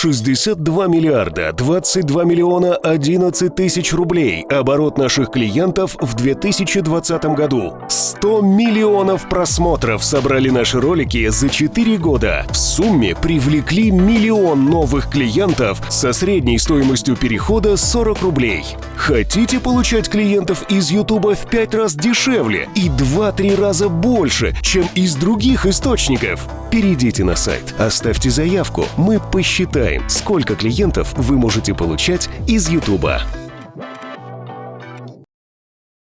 62 миллиарда 22 миллиона 11 тысяч рублей оборот наших клиентов в 2020 году. 100 миллионов просмотров собрали наши ролики за 4 года. В сумме привлекли миллион новых клиентов со средней стоимостью перехода 40 рублей. Хотите получать клиентов из Ютуба в 5 раз дешевле и 2-3 раза больше, чем из других источников? Перейдите на сайт, оставьте заявку, мы посчитаем, сколько клиентов вы можете получать из Ютуба.